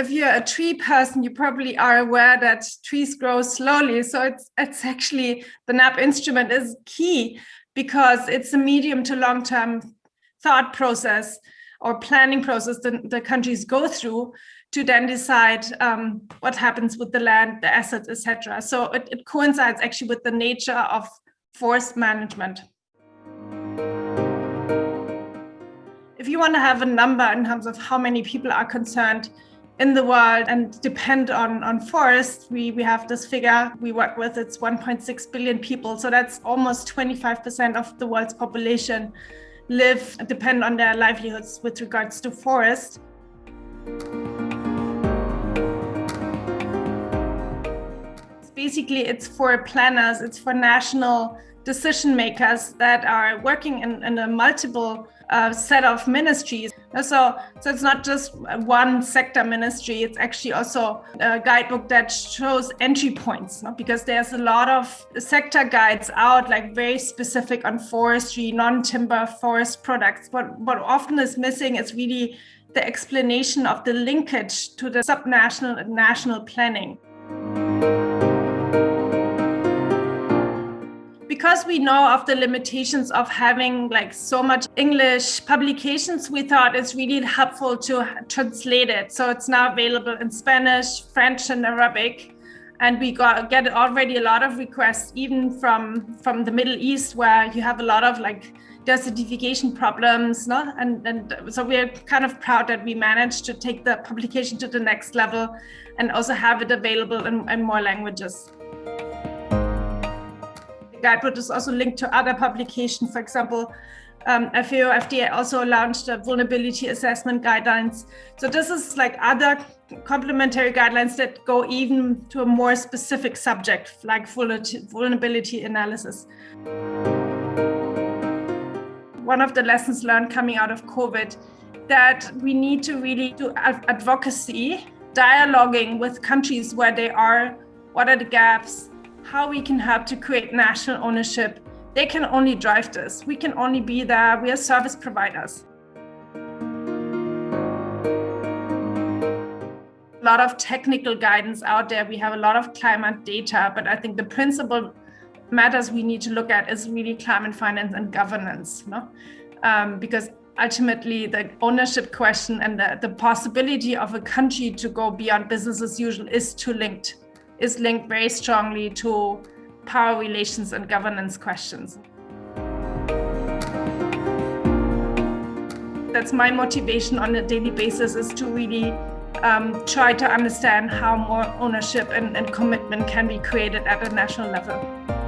if you're a tree person, you probably are aware that trees grow slowly. So it's it's actually the NAP instrument is key because it's a medium to long term thought process or planning process that the countries go through to then decide um, what happens with the land, the assets, etc. So it, it coincides actually with the nature of forest management. If you want to have a number in terms of how many people are concerned in the world and depend on, on forests. We, we have this figure we work with, it's 1.6 billion people. So that's almost 25% of the world's population live, depend on their livelihoods with regards to forest. Basically, it's for planners, it's for national decision makers that are working in, in a multiple uh, set of ministries. So, so it's not just one sector ministry, it's actually also a guidebook that shows entry points no? because there's a lot of sector guides out, like very specific on forestry, non-timber forest products. But what often is missing is really the explanation of the linkage to the subnational and national planning. Because we know of the limitations of having like so much English publications, we thought it's really helpful to translate it. So it's now available in Spanish, French, and Arabic. And we got get already a lot of requests, even from from the Middle East, where you have a lot of like desertification problems. No? And, and so we're kind of proud that we managed to take the publication to the next level and also have it available in, in more languages guidebook is also linked to other publications. For example, um, FAO FDA also launched a vulnerability assessment guidelines. So this is like other complementary guidelines that go even to a more specific subject like vulnerability analysis. One of the lessons learned coming out of COVID that we need to really do advocacy, dialoguing with countries where they are, what are the gaps, how we can help to create national ownership. They can only drive this. We can only be there. We are service providers. A lot of technical guidance out there. We have a lot of climate data, but I think the principal matters we need to look at is really climate finance and governance, no? Um, because ultimately the ownership question and the, the possibility of a country to go beyond business as usual is too linked is linked very strongly to power relations and governance questions. That's my motivation on a daily basis is to really um, try to understand how more ownership and, and commitment can be created at a national level.